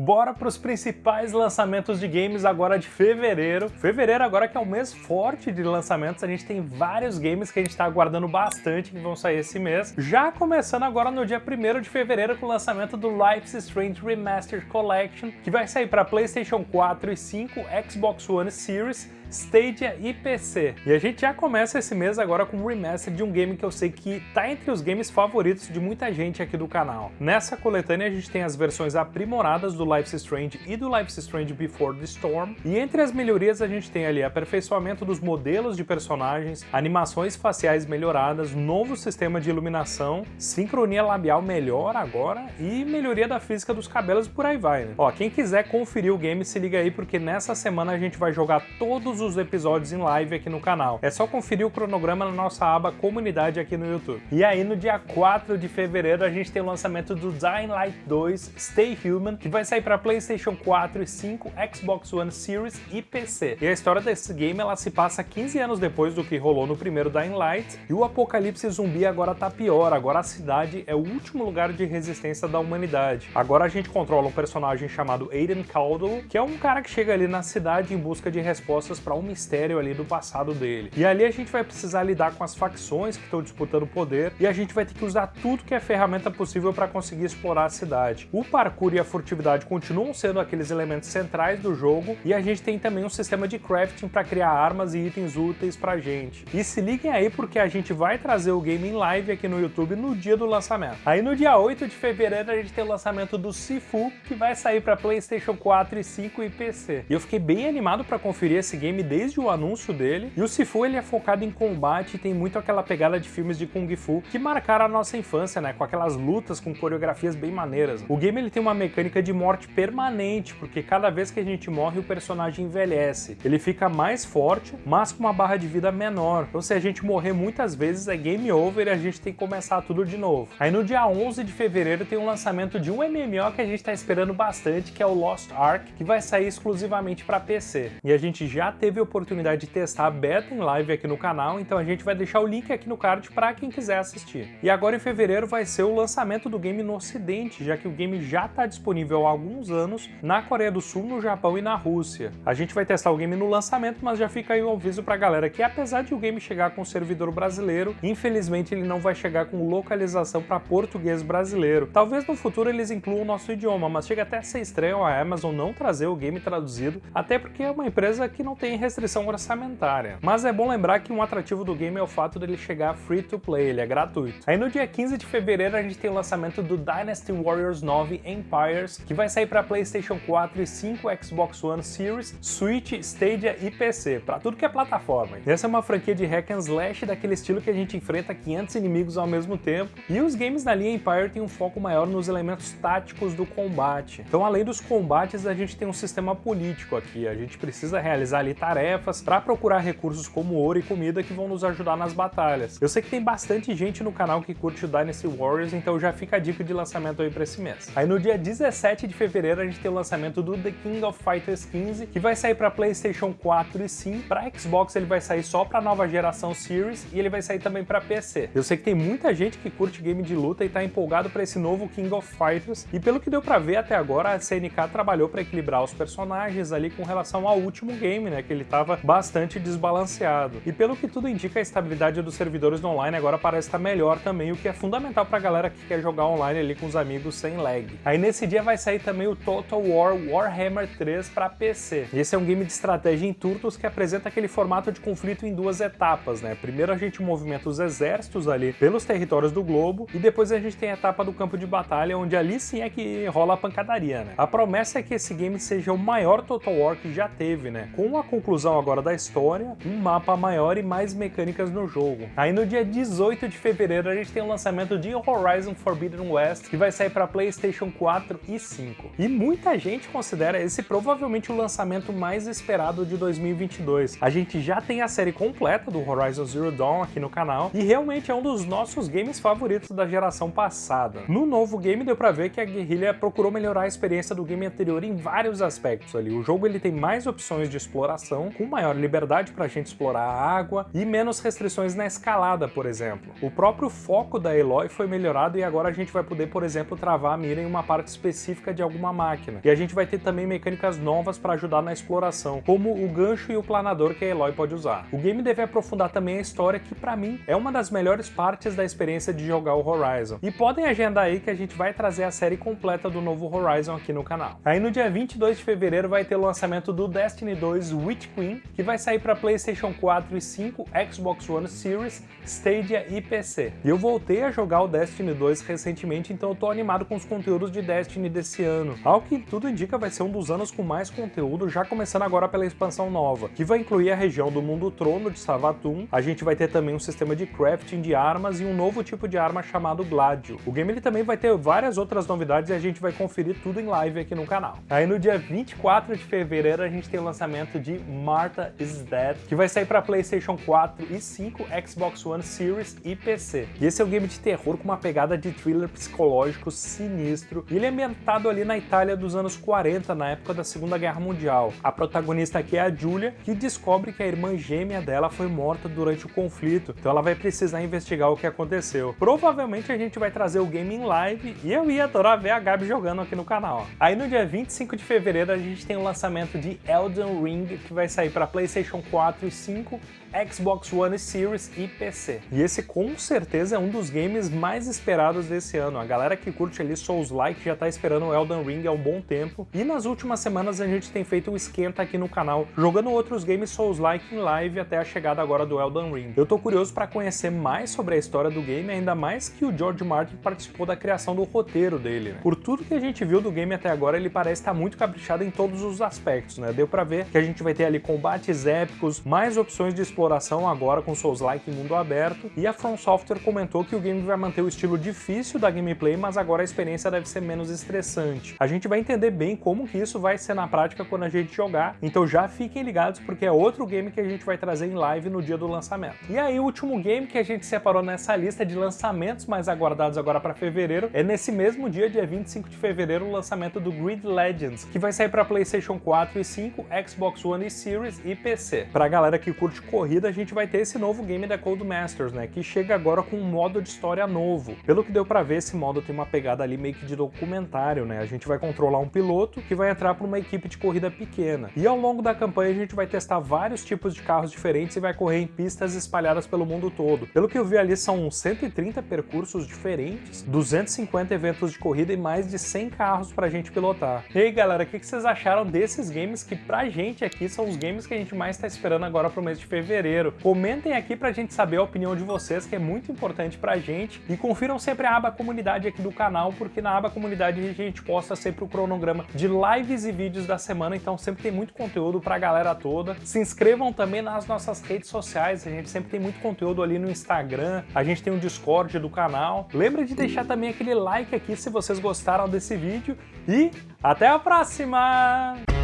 Bora para os principais lançamentos de games agora de fevereiro. Fevereiro agora que é o mês forte de lançamentos, a gente tem vários games que a gente está aguardando bastante que vão sair esse mês. Já começando agora no dia 1 de fevereiro com o lançamento do Life's Strange Remastered Collection, que vai sair para PlayStation 4 e 5, Xbox One Series, Stadia e PC. E a gente já começa esse mês agora com um remaster de um game que eu sei que tá entre os games favoritos de muita gente aqui do canal. Nessa coletânea a gente tem as versões aprimoradas do Life's Strange e do Life's Strange Before the Storm, e entre as melhorias a gente tem ali aperfeiçoamento dos modelos de personagens, animações faciais melhoradas, novo sistema de iluminação, sincronia labial melhor agora e melhoria da física dos cabelos por aí vai, né? Ó, quem quiser conferir o game se liga aí porque nessa semana a gente vai jogar todos os episódios em live aqui no canal. É só conferir o cronograma na nossa aba comunidade aqui no YouTube. E aí no dia 4 de fevereiro a gente tem o lançamento do Dying Light 2 Stay Human, que vai sair para PlayStation 4 e 5, Xbox One Series e PC. E a história desse game ela se passa 15 anos depois do que rolou no primeiro Dying Light, e o apocalipse zumbi agora tá pior, agora a cidade é o último lugar de resistência da humanidade. Agora a gente controla um personagem chamado Aiden Caldwell, que é um cara que chega ali na cidade em busca de respostas um mistério ali do passado dele. E ali a gente vai precisar lidar com as facções que estão disputando poder e a gente vai ter que usar tudo que é ferramenta possível para conseguir explorar a cidade. O parkour e a furtividade continuam sendo aqueles elementos centrais do jogo e a gente tem também um sistema de crafting para criar armas e itens úteis pra gente. E se liguem aí porque a gente vai trazer o game em live aqui no YouTube no dia do lançamento. Aí no dia 8 de fevereiro a gente tem o lançamento do Sifu, que vai sair para PlayStation 4 e 5 e PC. E eu fiquei bem animado para conferir esse game desde o anúncio dele, e o Sifu ele é focado em combate e tem muito aquela pegada de filmes de Kung Fu que marcaram a nossa infância, né, com aquelas lutas com coreografias bem maneiras. O game ele tem uma mecânica de morte permanente, porque cada vez que a gente morre o personagem envelhece. Ele fica mais forte, mas com uma barra de vida menor. Então se a gente morrer muitas vezes é game over e a gente tem que começar tudo de novo. Aí no dia 11 de fevereiro tem o lançamento de um MMO que a gente está esperando bastante, que é o Lost Ark, que vai sair exclusivamente para PC. E a gente já teve a oportunidade de testar a beta em live aqui no canal, então a gente vai deixar o link aqui no card para quem quiser assistir. E agora em fevereiro vai ser o lançamento do game no ocidente, já que o game já está disponível há alguns anos na Coreia do Sul, no Japão e na Rússia. A gente vai testar o game no lançamento, mas já fica aí um aviso pra galera que apesar de o game chegar com servidor brasileiro, infelizmente ele não vai chegar com localização para português brasileiro. Talvez no futuro eles incluam o nosso idioma, mas chega até a ser estranho a Amazon não trazer o game traduzido, até porque é uma empresa que não tem tem restrição orçamentária. Mas é bom lembrar que um atrativo do game é o fato dele chegar free to play, ele é gratuito. Aí no dia 15 de fevereiro a gente tem o lançamento do Dynasty Warriors 9 Empires, que vai sair para PlayStation 4 e 5, Xbox One Series, Switch, Stadia e PC, para tudo que é plataforma. Essa é uma franquia de hack and slash daquele estilo que a gente enfrenta 500 inimigos ao mesmo tempo, e os games da linha Empire têm um foco maior nos elementos táticos do combate. Então além dos combates, a gente tem um sistema político aqui, a gente precisa realizar ali tarefas para procurar recursos como ouro e comida que vão nos ajudar nas batalhas. Eu sei que tem bastante gente no canal que curte o Dynasty Warriors, então já fica a dica de lançamento aí para esse mês. Aí no dia 17 de fevereiro a gente tem o lançamento do The King of Fighters 15, que vai sair para PlayStation 4 e sim, para Xbox ele vai sair só para nova geração Series e ele vai sair também para PC. Eu sei que tem muita gente que curte game de luta e tá empolgado para esse novo King of Fighters, e pelo que deu para ver até agora, a CNK trabalhou para equilibrar os personagens ali com relação ao último game, né, ele estava bastante desbalanceado. E pelo que tudo indica, a estabilidade dos servidores do online agora parece estar melhor também, o que é fundamental para a galera que quer jogar online ali com os amigos sem lag. Aí nesse dia vai sair também o Total War Warhammer 3 para PC. Esse é um game de estratégia em turnos que apresenta aquele formato de conflito em duas etapas, né? Primeiro a gente movimenta os exércitos ali pelos territórios do globo e depois a gente tem a etapa do campo de batalha, onde ali sim é que rola a pancadaria, né? A promessa é que esse game seja o maior Total War que já teve, né? Com a conclusão agora da história, um mapa maior e mais mecânicas no jogo. Aí no dia 18 de fevereiro a gente tem o lançamento de Horizon Forbidden West, que vai sair para PlayStation 4 e 5. E muita gente considera esse provavelmente o lançamento mais esperado de 2022. A gente já tem a série completa do Horizon Zero Dawn aqui no canal, e realmente é um dos nossos games favoritos da geração passada. No novo game deu pra ver que a Guerrilla procurou melhorar a experiência do game anterior em vários aspectos ali. O jogo ele tem mais opções de exploração, com maior liberdade para a gente explorar a água e menos restrições na escalada, por exemplo. O próprio foco da Eloy foi melhorado e agora a gente vai poder, por exemplo, travar a mira em uma parte específica de alguma máquina. E a gente vai ter também mecânicas novas para ajudar na exploração, como o gancho e o planador que a Eloy pode usar. O game deve aprofundar também a história, que para mim é uma das melhores partes da experiência de jogar o Horizon. E podem agendar aí que a gente vai trazer a série completa do novo Horizon aqui no canal. Aí no dia 22 de fevereiro vai ter o lançamento do Destiny 2 Witch Queen, que vai sair para PlayStation 4 e 5, Xbox One Series, Stadia e PC. E eu voltei a jogar o Destiny 2 recentemente, então eu tô animado com os conteúdos de Destiny desse ano. Ao que tudo indica vai ser um dos anos com mais conteúdo, já começando agora pela expansão nova, que vai incluir a região do Mundo Trono de Savathun, a gente vai ter também um sistema de crafting de armas e um novo tipo de arma chamado Gladio. O game ele também vai ter várias outras novidades e a gente vai conferir tudo em live aqui no canal. Aí no dia 24 de fevereiro a gente tem o lançamento de Martha is Dead, que vai sair para PlayStation 4 e 5, Xbox One Series e PC. E esse é um game de terror com uma pegada de thriller psicológico sinistro, e ele é ambientado ali na Itália dos anos 40, na época da Segunda Guerra Mundial. A protagonista aqui é a Julia, que descobre que a irmã gêmea dela foi morta durante o conflito, então ela vai precisar investigar o que aconteceu. Provavelmente a gente vai trazer o game em live, e eu ia adorar ver a Gabi jogando aqui no canal. Aí no dia 25 de fevereiro a gente tem o lançamento de Elden Ring, que vai sair para PlayStation 4 e 5, Xbox One Series e PC. E esse com certeza é um dos games mais esperados desse ano. A galera que curte ali Souls-like já tá esperando o Elden Ring há um bom tempo. E nas últimas semanas a gente tem feito um esquenta aqui no canal, jogando outros games Souls-like em live até a chegada agora do Elden Ring. Eu tô curioso para conhecer mais sobre a história do game, ainda mais que o George Martin participou da criação do roteiro dele, né? Por tudo que a gente viu do game até agora, ele parece estar muito caprichado em todos os aspectos, né? Deu pra ver que a gente vai ter ali combates épicos, mais opções de exploração agora com Souls-like em mundo aberto, e a From Software comentou que o game vai manter o estilo difícil da gameplay, mas agora a experiência deve ser menos estressante. A gente vai entender bem como que isso vai ser na prática quando a gente jogar, então já fiquem ligados porque é outro game que a gente vai trazer em live no dia do lançamento. E aí o último game que a gente separou nessa lista de lançamentos mais aguardados agora para fevereiro é nesse mesmo dia, dia 25 de fevereiro, o lançamento do Grid Legends, que vai sair para PlayStation 4 e 5, Xbox One e Series e PC. Pra galera que curte corrida, a gente vai ter esse novo game da Codemasters, né, que chega agora com um modo de história novo. Pelo que deu pra ver, esse modo tem uma pegada ali meio que de documentário, né, a gente vai controlar um piloto que vai entrar para uma equipe de corrida pequena. E ao longo da campanha a gente vai testar vários tipos de carros diferentes e vai correr em pistas espalhadas pelo mundo todo. Pelo que eu vi ali, são 130 percursos diferentes, 250 eventos de corrida e mais de 100 carros pra gente pilotar. E aí galera, o que vocês acharam desses games que pra gente aqui são os games que a gente mais tá esperando agora pro mês de fevereiro? Comentem aqui pra gente saber a opinião de vocês, que é muito importante pra gente. E confiram sempre a aba comunidade aqui do canal, porque na aba comunidade a gente posta sempre o cronograma de lives e vídeos da semana, então sempre tem muito conteúdo pra galera toda. Se inscrevam também nas nossas redes sociais, a gente sempre tem muito conteúdo ali no Instagram, a gente tem um Discord do canal. Lembra de deixar também aquele like aqui se vocês gostaram desse vídeo e até a próxima!